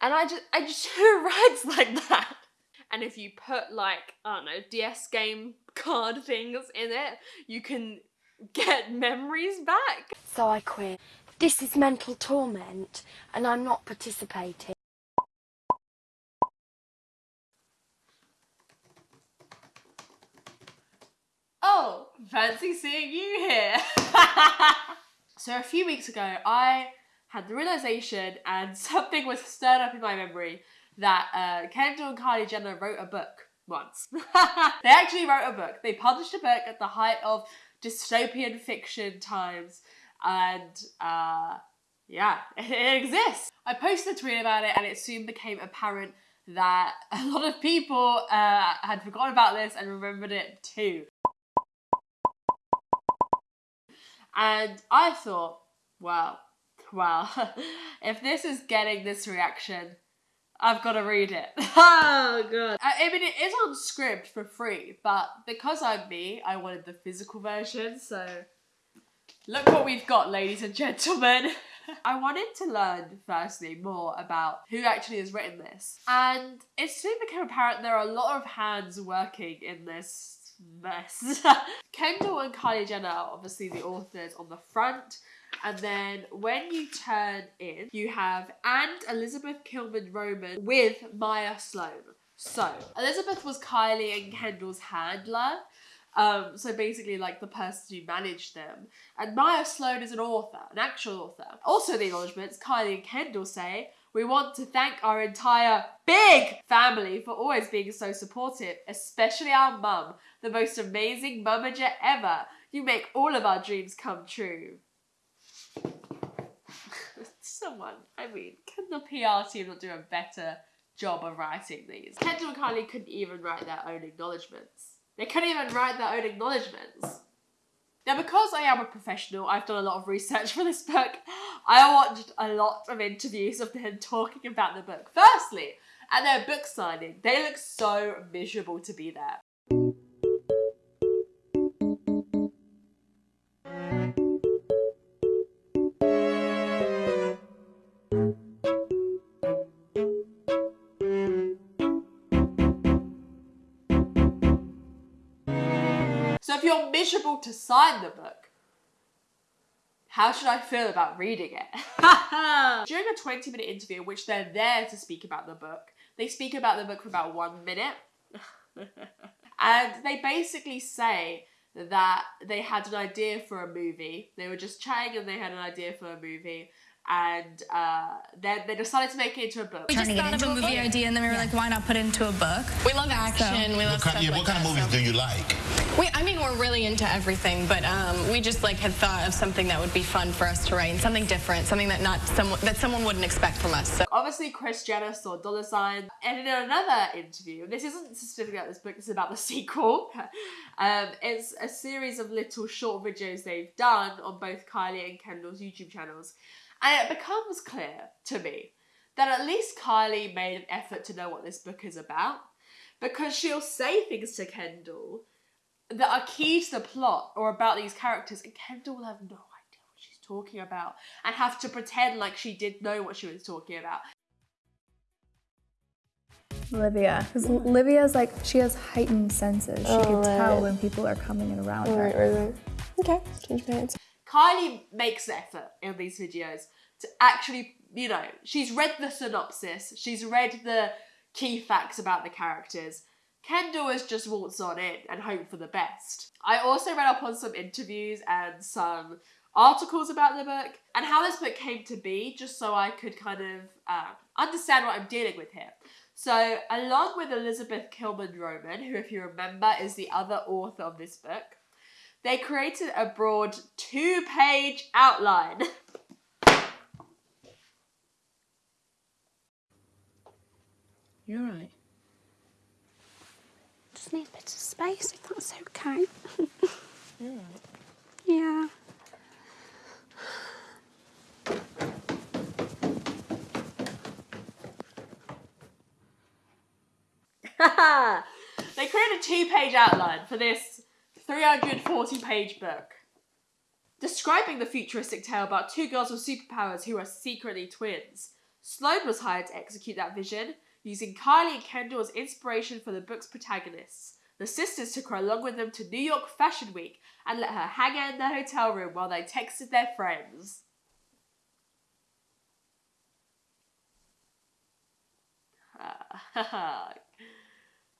And I just, I just who writes like that? And if you put like, I don't know, DS game card things in it, you can get memories back. So I quit. This is mental torment, and I'm not participating. Oh, fancy seeing you here. so a few weeks ago, I had the realization and something was stirred up in my memory that uh, Kendall and Kylie Jenner wrote a book once. they actually wrote a book. They published a book at the height of dystopian fiction times and uh, yeah, it exists. I posted a tweet about it and it soon became apparent that a lot of people uh, had forgotten about this and remembered it too. And I thought, well, well, if this is getting this reaction, I've got to read it. oh god. I, mean, it is on Scribd for free, but because I'm me, I wanted the physical version, so look what we've got, ladies and gentlemen. I wanted to learn, firstly, more about who actually has written this. And it soon became apparent there are a lot of hands working in this mess. Kendall and Kylie Jenner are obviously the authors on the front. And then when you turn in, you have and Elizabeth Killmond-Roman with Maya Sloan. So, Elizabeth was Kylie and Kendall's handler. Um, so basically, like the person who managed them. And Maya Sloan is an author, an actual author. Also, the acknowledgements Kylie and Kendall say we want to thank our entire big family for always being so supportive, especially our mum, the most amazing mumager ever. You make all of our dreams come true. Someone, I mean, can the PR team not do a better job of writing these? Kendall and Kylie couldn't even write their own acknowledgements. They couldn't even write their own acknowledgements. Now, because I am a professional, I've done a lot of research for this book. I watched a lot of interviews of them talking about the book. Firstly, at their book signing, they look so miserable to be there. So if you're miserable to sign the book, how should I feel about reading it? During a 20 minute interview in which they're there to speak about the book, they speak about the book for about one minute. and they basically say that they had an idea for a movie. They were just chatting and they had an idea for a movie and uh, then they decided to make it into a book. We just thought of a movie idea, and then we were yeah. like, why not put it into a book? We love action. So. We love what kind, yeah, like what kind of movies so. do you like? We, I mean, we're really into everything, but um, we just like had thought of something that would be fun for us to write, and something different, something that not someone that someone wouldn't expect from us. So. Obviously, Kris Jenner saw dollar sign, and in another interview, this isn't specifically about this book, this is about the sequel. um, it's a series of little short videos they've done on both Kylie and Kendall's YouTube channels. And it becomes clear to me that at least Kylie made an effort to know what this book is about because she'll say things to Kendall that are key to the plot or about these characters, and Kendall will have no idea what she's talking about and have to pretend like she did know what she was talking about. Olivia, because Olivia is like she has heightened senses. She oh, can right. tell when people are coming in around her. Right, right, right. Okay, change pants. Kylie makes effort in these videos to actually, you know, she's read the synopsis, she's read the key facts about the characters. Kendall has just waltzed on in and hoped for the best. I also read up on some interviews and some articles about the book and how this book came to be, just so I could kind of uh, understand what I'm dealing with here. So, along with Elizabeth Killmond-Roman, who, if you remember, is the other author of this book, they created a broad two page outline. You're right. Just need a bit of space if that's okay. You're right. Yeah. they created a two-page outline for this 340 page book describing the futuristic tale about two girls with superpowers who are secretly twins. Sloan was hired to execute that vision, using Kylie and Kendall as inspiration for the book's protagonists. The sisters took her along with them to New York Fashion Week and let her hang out in their hotel room while they texted their friends.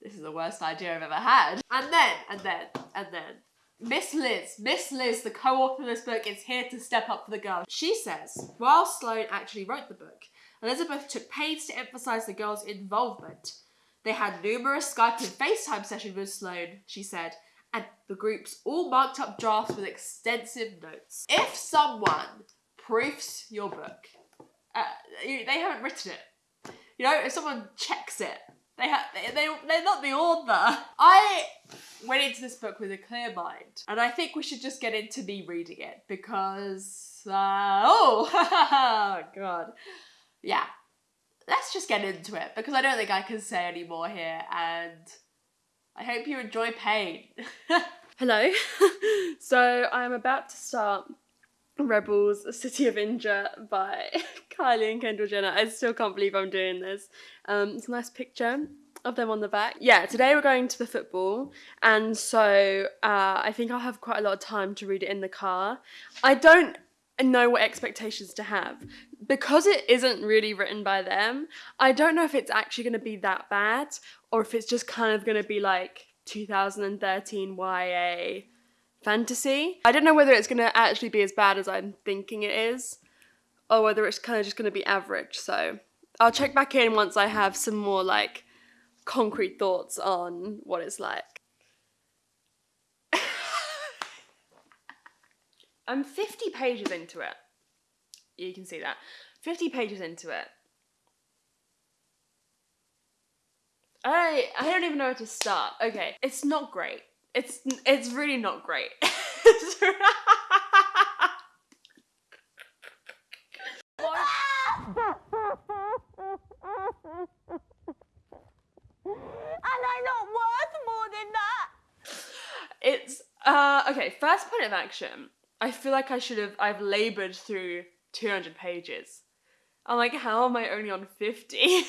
This is the worst idea I've ever had. And then, and then, and then, Miss Liz, Miss Liz, the co-author of this book, is here to step up for the girls. She says, while Sloan actually wrote the book, Elizabeth took pains to emphasise the girls' involvement. They had numerous Skype and FaceTime sessions with Sloan, she said, and the groups all marked up drafts with extensive notes. If someone proofs your book, uh, they haven't written it. You know, if someone checks it, they have they, they they're not the author. I went into this book with a clear mind, and I think we should just get into me reading it because uh, oh god, yeah. Let's just get into it because I don't think I can say any more here, and I hope you enjoy pain. Hello. so I'm about to start Rebels City of Indra by Kylie and Kendall Jenner. I still can't believe I'm doing this. Um, it's a nice picture of them on the back. Yeah, today we're going to the football, and so uh, I think I'll have quite a lot of time to read it in the car. I don't know what expectations to have because it isn't really written by them. I don't know if it's actually going to be that bad or if it's just kind of going to be like 2013 YA fantasy. I don't know whether it's going to actually be as bad as I'm thinking it is or whether it's kind of just going to be average. So I'll check back in once I have some more like concrete thoughts on what it's like. I'm 50 pages into it. You can see that. 50 pages into it. I I don't even know where to start. Okay, it's not great. It's it's really not great. And I'm not worth more than that. It's uh okay, first point of action. I feel like I should have I've labored through 200 pages. I'm like how am I only on 50?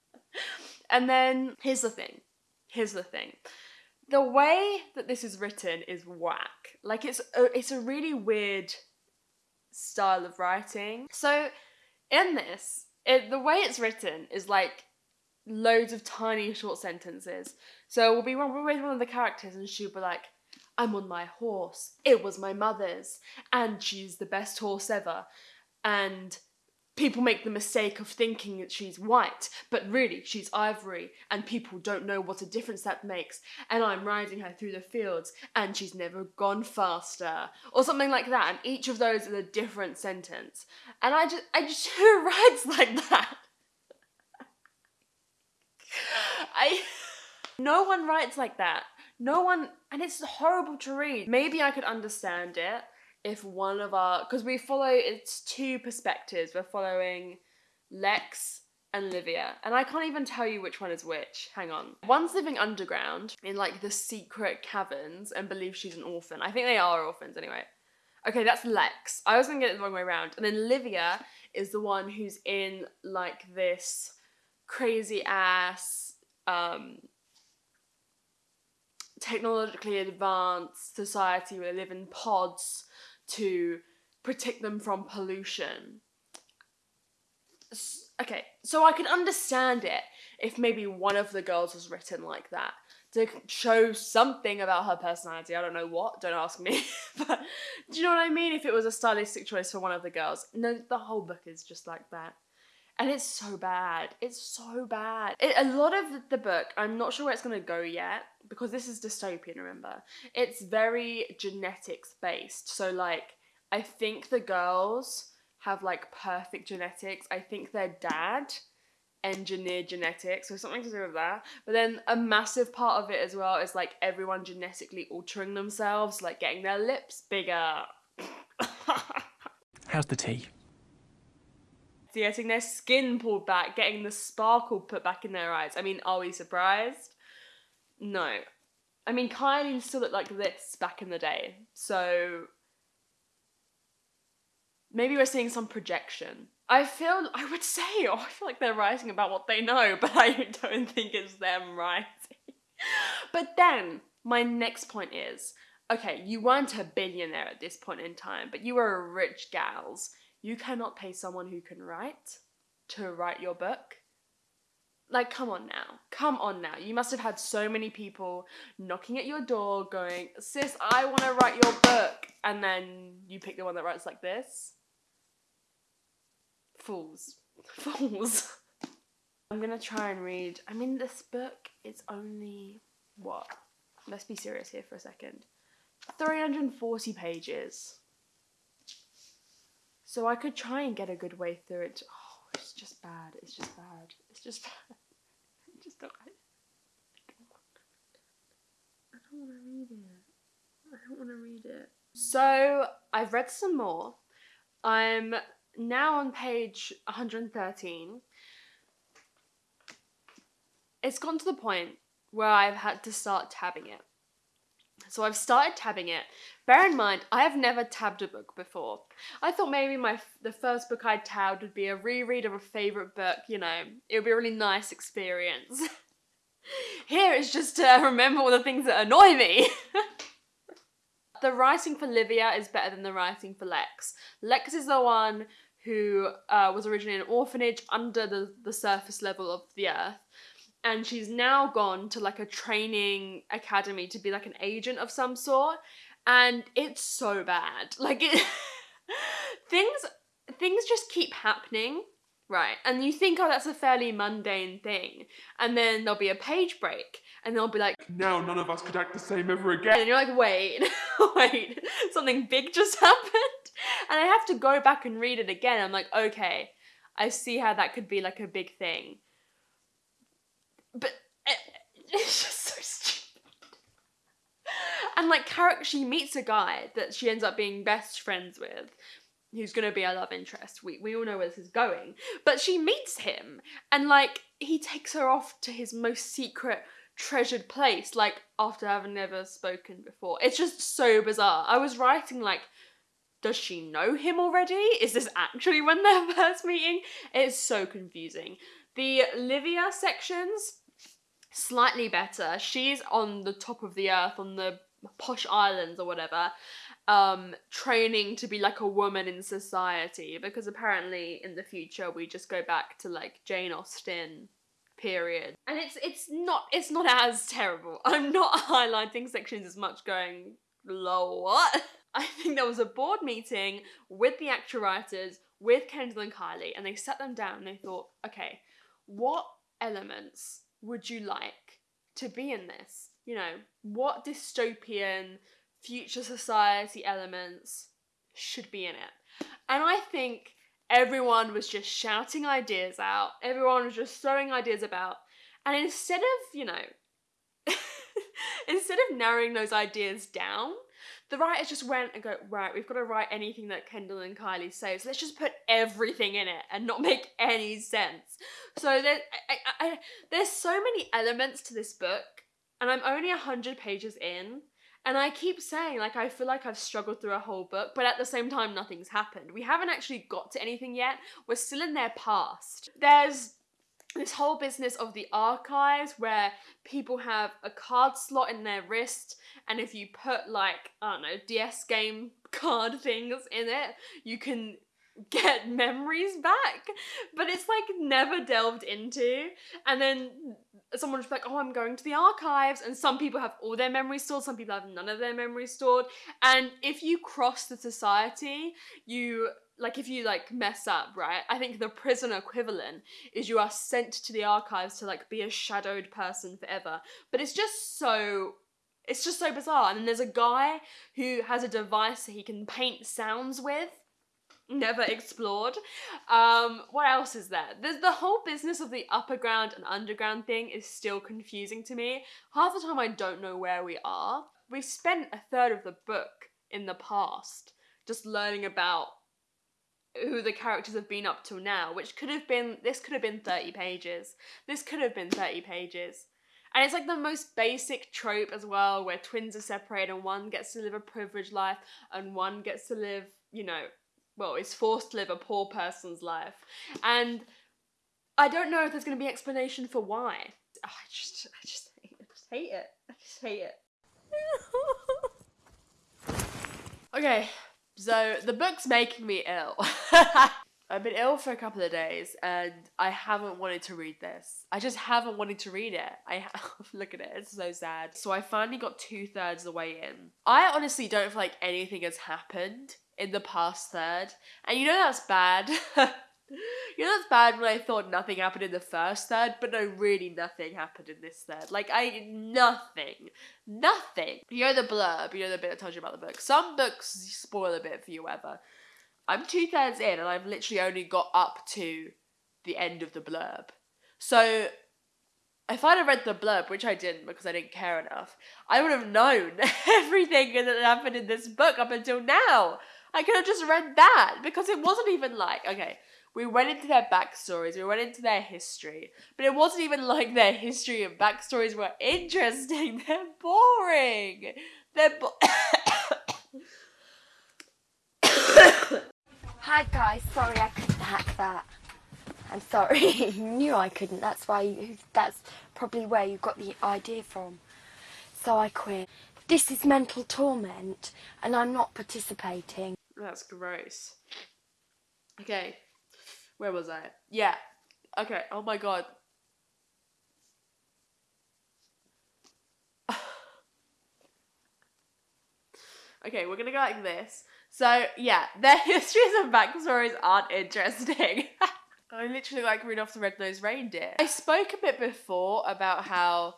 and then here's the thing. Here's the thing. The way that this is written is whack. Like it's a, it's a really weird style of writing. So in this, it, the way it's written is like loads of tiny short sentences. So we'll be one, we'll be one of the characters, and she'll be like, "I'm on my horse. It was my mother's, and she's the best horse ever." And people make the mistake of thinking that she's white, but really she's ivory, and people don't know what a difference that makes. And I'm riding her through the fields, and she's never gone faster, or something like that. And each of those is a different sentence. And I just, I just who writes like that? I no one writes like that. No one and it's horrible to read. Maybe I could understand it if one of our because we follow it's two perspectives. We're following Lex and Livia. And I can't even tell you which one is which. Hang on. One's living underground in like the secret caverns and believes she's an orphan. I think they are orphans anyway. Okay, that's Lex. I was gonna get it the wrong way around. And then Livia is the one who's in like this crazy ass um technologically advanced society where they live in pods to protect them from pollution. Okay, so I could understand it if maybe one of the girls was written like that to show something about her personality. I don't know what, don't ask me. but do you know what I mean? If it was a stylistic choice for one of the girls. No, the whole book is just like that. And it's so bad. It's so bad. It, a lot of the book, I'm not sure where it's going to go yet because this is dystopian, remember? It's very genetics based. So, like, I think the girls have like perfect genetics. I think their dad engineered genetics, so something to do with that. But then a massive part of it as well is like everyone genetically altering themselves, like getting their lips bigger. How's the tea? getting their skin pulled back, getting the sparkle put back in their eyes. I mean, are we surprised? No. I mean, Kylie still looked like this back in the day, so maybe we're seeing some projection. I feel I would say, oh, I feel like they're writing about what they know, but I don't think it's them writing. but then my next point is, okay, you weren't a billionaire at this point in time, but you were a rich gals. You cannot pay someone who can write to write your book. Like, come on now. Come on now. You must have had so many people knocking at your door going, Sis, I want to write your book. And then you pick the one that writes like this. Fools. Fools. I'm gonna try and read. I mean, this book is only. What? Let's be serious here for a second. 340 pages. So I could try and get a good way through it. Oh, it's just bad. It's just bad. It's just bad. Don't. I, I don't want to read it. I don't want to read it. So I've read some more. I'm now on page 113. It's gone to the point where I've had to start tabbing it. So I've started tabbing it. Bear in mind, I have never tabbed a book before. I thought maybe my the first book I tabbed would be a reread of a favorite book. You know, it would be a really nice experience. Here it's just to remember all the things that annoy me. the writing for Livia is better than the writing for Lex. Lex is the one who uh, was originally an orphanage under the, the surface level of the earth and she's now gone to like a training academy to be like an agent of some sort and it's so bad. Like it things things just keep happening right? And you think oh that's a fairly mundane thing and then there'll be a page break and they'll be like Now none of us could act the same ever again. and you're like wait wait something big just happened? And i have to go back and read it again. I'm like okay i see how that could be like a big thing but it, eh, it's just so stupid. And like, character, she meets a guy that she ends up being best friends with, who's gonna be a love interest. We we all know where this is going, but she meets him, and like, he takes her off to his most secret. Treasured place, like after having never spoken before. It's just so bizarre. I was writing like, does she know him already? Is this actually when they're first meeting? It's so confusing. The Livia sections, slightly better. She's on the top of the earth, on the posh islands or whatever, um, training to be like a woman in society because apparently in the future we just go back to like Jane Austen period. And it's it's not it's not as terrible. I'm not highlighting sections as much going lol what? I think there was a board meeting with the actual writers, with Kendall and Kylie, and they sat them down and they thought, okay, what elements would you like to be in this? You know, what dystopian future society elements should be in it? And I think everyone was just shouting ideas out, everyone was just throwing ideas about, and instead of, you know, instead of narrowing those ideas down, the writers just went and go, right, we've got to write anything that Kendall and Kylie say, so let's just put everything in it and not make any sense. So there, I, I, I, there's so many elements to this book, and I'm only 100 pages in, and I keep saying, like, I feel like I've struggled through a whole book, but at the same time, nothing's happened. We haven't actually got to anything yet. We're still in their past. There's this whole business of the archives where people have a card slot in their wrist and if you put like i don't know ds game card things in it you can get memories back. But it's like never delved into. And then someone's like oh i'm going to the archives. And some people have all their memories stored some people have none of their memories stored. And if you cross the society you like if you like mess up right i think the prison equivalent is you are sent to the archives to like be a shadowed person forever. But it's just so it's just so bizarre. And then there's a guy who has a device that he can paint sounds with never explored. Um what else is there? There's the whole business of the upper ground and underground thing is still confusing to me. Half the time i don't know where we are. We've spent a third of the book in the past just learning about who the characters have been up till now, which could have been this could have been 30 pages. This could have been 30 pages. And it's like the most basic trope as well, where twins are separated and one gets to live a privileged life and one gets to live, you know, well, is forced to live a poor person's life. And I don't know if there's going to be explanation for why. Oh, I just, I just hate it. I just hate it. I just hate it. okay, so the book's making me ill. I've been ill for a couple of days and I haven't wanted to read this. I just haven't wanted to read it. I look at it, it's so sad. So I finally got two thirds of the way in. I honestly don't feel like anything has happened in the past third, and you know that's bad. you know that's bad when I thought nothing happened in the first third, but no, really nothing happened in this third. Like I nothing, nothing. You know the blurb, you know the bit I told you about the book. Some books spoil a bit for you, ever. I'm two thirds in, and I've literally only got up to the end of the blurb. So if I'd have read the blurb, which I didn't because I didn't care enough, I would have known everything that happened in this book up until now. I could have just read that because it wasn't even like, okay, we went into their backstories, we went into their history, but it wasn't even like their history and backstories were interesting. They're boring. They're bo- Hi guys, sorry I couldn't hack that. I'm sorry, you knew I couldn't. That's why. You, that's probably where you got the idea from. So I quit. This is mental torment, and I'm not participating. That's gross. Okay, where was I? Yeah. Okay. Oh my god. okay, we're gonna go like this. So yeah, their histories and backstories aren't interesting. I literally like Rudolph the Red-Nosed Reindeer. I spoke a bit before about how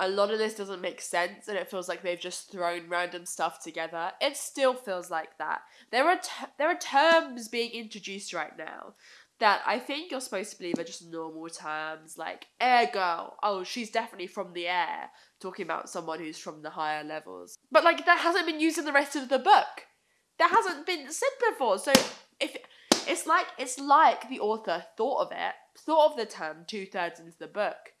a lot of this doesn't make sense and it feels like they've just thrown random stuff together. It still feels like that. There are t- there are terms being introduced right now that I think you're supposed to believe are just normal terms like air girl. Oh, she's definitely from the air, talking about someone who's from the higher levels. But like that hasn't been used in the rest of the book. That hasn't been said before. So if it's like it's like the author thought of it, thought of the term two thirds into the book,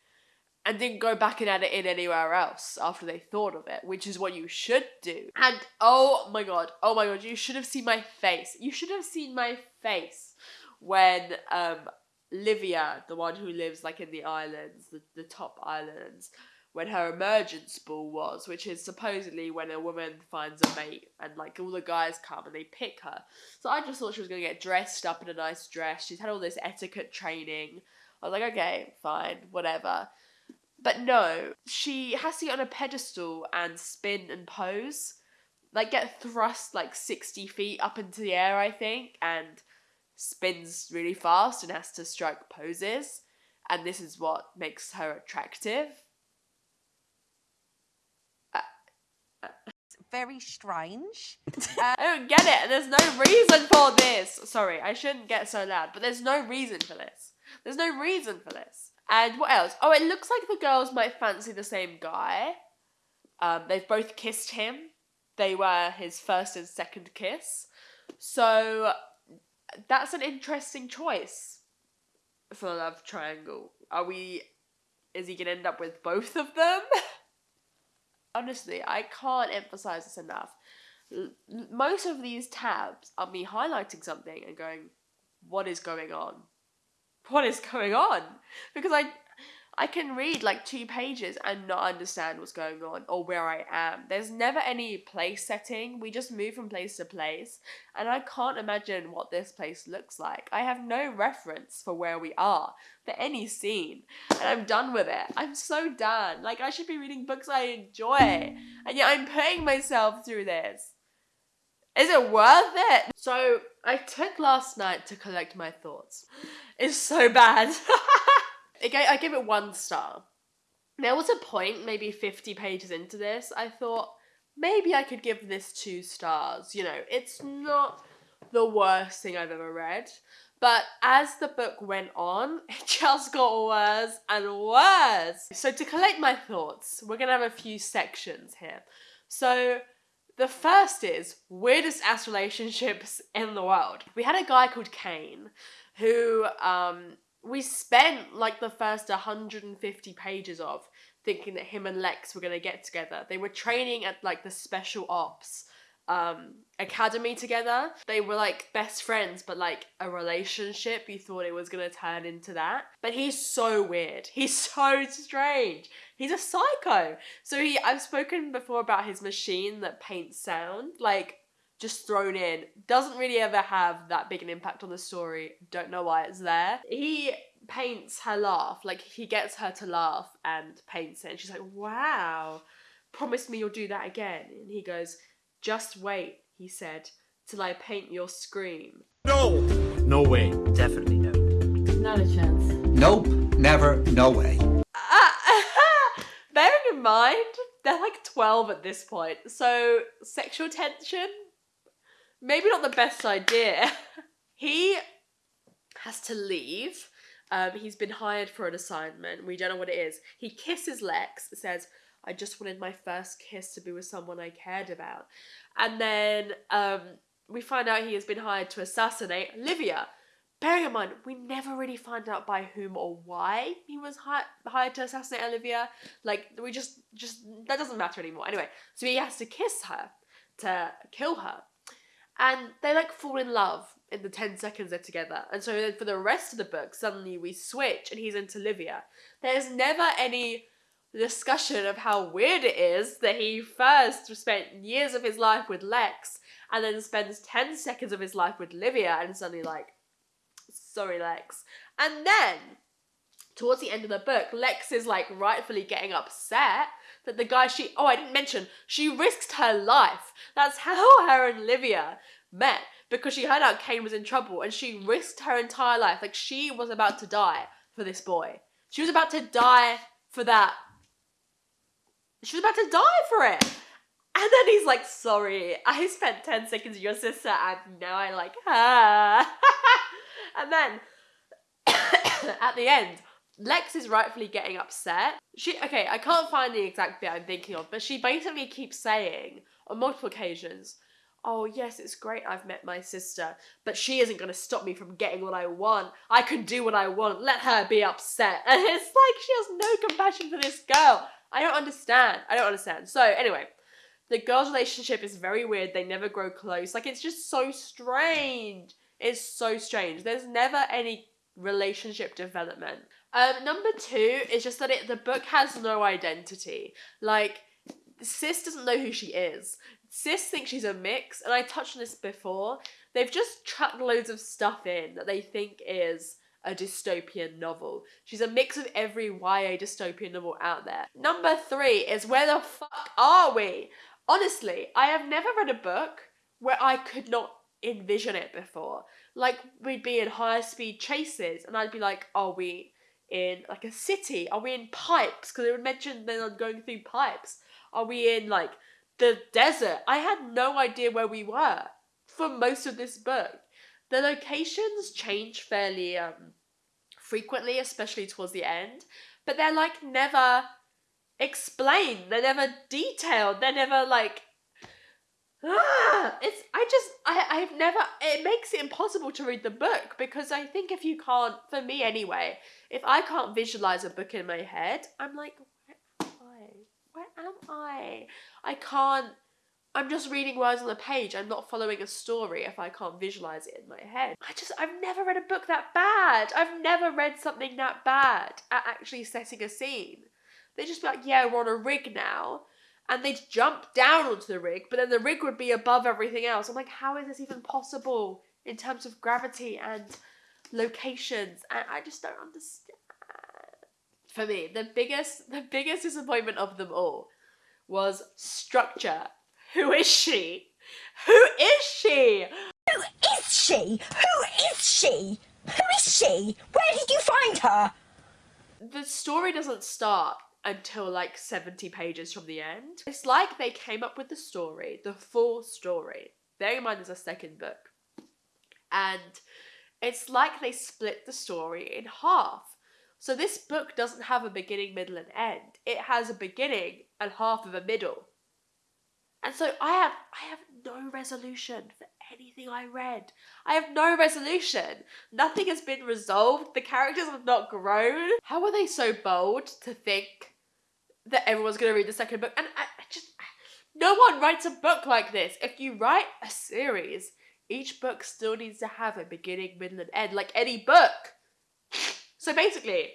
and didn't go back and add it in anywhere else after they thought of it, which is what you should do. And oh my god, oh my god, you should have seen my face. You should have seen my face when um Livia, the one who lives like in the islands, the, the top islands, when her emergence ball was, which is supposedly when a woman finds a mate and like all the guys come and they pick her. So I just thought she was gonna get dressed up in a nice dress. She's had all this etiquette training. I was like, okay, fine, whatever. But no, she has to get on a pedestal and spin and pose. Like get thrust like 60 feet up into the air, I think, and spins really fast and has to strike poses. And this is what makes her attractive. very strange. Uh, I don't get it. There's no reason for this. Sorry, I shouldn't get so loud, but there's no reason for this. There's no reason for this. And what else? Oh, it looks like the girls might fancy the same guy. Um, they've both kissed him. They were his first and second kiss. So that's an interesting choice for the love triangle. Are we. Is he gonna end up with both of them? honestly, I can't emphasize this enough. Most of these tabs are me highlighting something and going, "What is going on? What is going on?" Because I, I can read like two pages and not understand what's going on or where I am. There's never any place setting. We just move from place to place, and I can't imagine what this place looks like. I have no reference for where we are for any scene, and I'm done with it. I'm so done. Like I should be reading books I enjoy, and yet I'm putting myself through this. Is it worth it? So I took last night to collect my thoughts. It's so bad. I give it one star. There was a point, maybe 50 pages into this, I thought maybe I could give this two stars. You know, it's not the worst thing I've ever read. But as the book went on, it just got worse and worse. So, to collect my thoughts, we're gonna have a few sections here. So, the first is weirdest ass relationships in the world. We had a guy called Kane who um, we spent like the first 150 pages of thinking that him and Lex were going to get together. They were training at like the special ops um academy together. They were like best friends, but like a relationship. You thought it was gonna turn into that. But he's so weird. He's so strange. He's a psycho. So he I've spoken before about his machine that paints sound. Like just thrown in. Doesn't really ever have that big an impact on the story. Don't know why it's there. He paints her laugh. Like he gets her to laugh and paints it. And she's like, wow, promise me you'll do that again. And he goes, just wait, he said, till I paint your scream. No! No way. Definitely no. Not a chance. Nope. Never. No way. Mind, they're like 12 at this point. So sexual tension, maybe not the best idea. he has to leave. Um, he's been hired for an assignment. We don't know what it is. He kisses Lex, says, I just wanted my first kiss to be with someone I cared about. And then um, we find out he has been hired to assassinate Olivia. Bearing in mind, we never really find out by whom or why he was hi- hired to assassinate Olivia. Like, we just, just, that doesn't matter anymore. Anyway, so he has to kiss her to kill her. And they like fall in love in the 10 seconds they're together. And so then for the rest of the book, suddenly we switch and he's into Olivia. There's never any discussion of how weird it is that he first spent years of his life with Lex and then spends 10 seconds of his life with Livia and suddenly like, sorry Lex. And then, towards the end of the book, Lex is like rightfully getting upset that the guy she, oh I didn't mention, she risked her life. That's how her and Livia met because she heard out Kane was in trouble and she risked her entire life. Like she was about to die for this boy. She was about to die for that she was about to die for it. And then he's like, sorry, I spent 10 seconds with your sister and now I like her. and then at the end, Lex is rightfully getting upset. She okay, I can't find the exact bit I'm thinking of, but she basically keeps saying on multiple occasions, Oh yes, it's great I've met my sister, but she isn't gonna stop me from getting what I want. I can do what I want. Let her be upset. And it's like she has no compassion for this girl. I don't understand. I don't understand. So anyway, the girls' relationship is very weird. They never grow close. Like it's just so strange. It's so strange. There's never any relationship development. Um, number two is just that it the book has no identity. Like Sis doesn't know who she is. Sis thinks she's a mix, and I touched on this before. They've just chucked loads of stuff in that they think is a dystopian novel. She's a mix of every YA dystopian novel out there. Number three is Where the fuck are we? Honestly, I have never read a book where I could not envision it before. Like, we'd be in higher speed chases, and I'd be like, are we in like a city? Are we in pipes? Because it would mention then I'm going through pipes. Are we in like the desert? I had no idea where we were for most of this book. The locations change fairly um, frequently, especially towards the end, but they're like never explained. They're never detailed. They're never like. Ah, it's I just I I've never it makes it impossible to read the book because I think if you can't for me anyway if I can't visualize a book in my head I'm like where am I where am I I can't I'm just reading words on the page. I'm not following a story if I can't visualize it in my head. I just, I've never read a book that bad. I've never read something that bad at actually setting a scene. They just be like, yeah, we're on a rig now. And they'd jump down onto the rig, but then the rig would be above everything else. I'm like, how is this even possible in terms of gravity and locations? And I just don't understand. For me, the biggest, the biggest disappointment of them all was structure who is she? Who is she? Who is she? Who is she? Who is she? Where did you find her? The story doesn't start until like 70 pages from the end. It's like they came up with the story, the full story. Bear in mind there's a second book. And it's like they split the story in half. So this book doesn't have a beginning, middle, and end. It has a beginning and half of a middle. And so I have I have no resolution for anything I read. I have no resolution. Nothing has been resolved. The characters have not grown. How are they so bold to think that everyone's going to read the second book? And I, I just No one writes a book like this. If you write a series, each book still needs to have a beginning, middle, and end, like any book. So basically,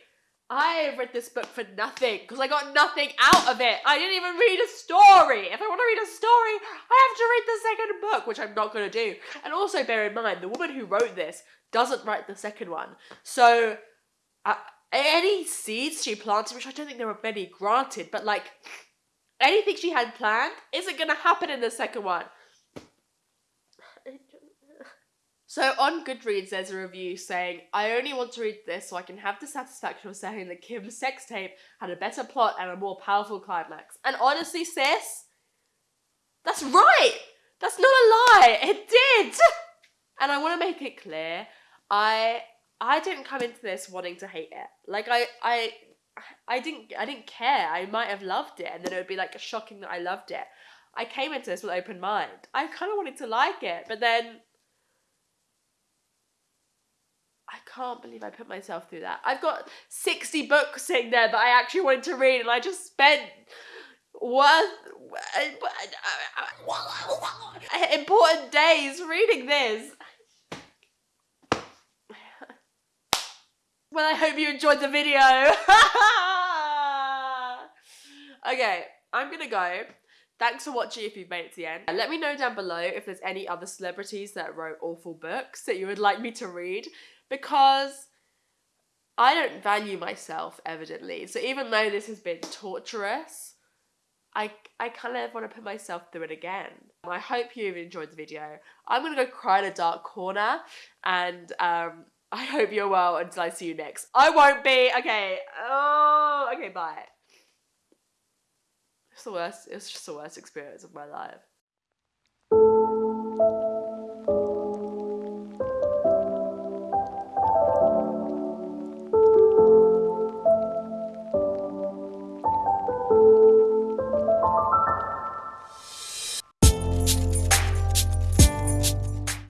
I read this book for nothing because I got nothing out of it. I didn't even read a story. If I want to read a story, I have to read the second book, which I'm not going to do. And also bear in mind, the woman who wrote this doesn't write the second one. So uh, any seeds she planted, which I don't think there were many granted, but like anything she had planned isn't going to happen in the second one. So on Goodreads, there's a review saying, I only want to read this so I can have the satisfaction of saying that Kim's sex tape had a better plot and a more powerful climax. And honestly, sis, that's right! That's not a lie! It did! And I want to make it clear, I I didn't come into this wanting to hate it. Like I I I didn't I didn't care. I might have loved it and then it would be like shocking that I loved it. I came into this with an open mind. I kind of wanted to like it, but then I can't believe I put myself through that. I've got 60 books sitting there that I actually wanted to read, and I just spent worth important days reading this. Well, I hope you enjoyed the video. okay, I'm gonna go. Thanks for watching if you've made it to the end. Let me know down below if there's any other celebrities that wrote awful books that you would like me to read because I don't value myself, evidently. So even though this has been torturous, I, I kind of want to put myself through it again. I hope you've enjoyed the video. I'm going to go cry in a dark corner and um, I hope you're well until I see you next. I won't be. Okay. Oh, okay, bye. It's the worst. It's just the worst experience of my life.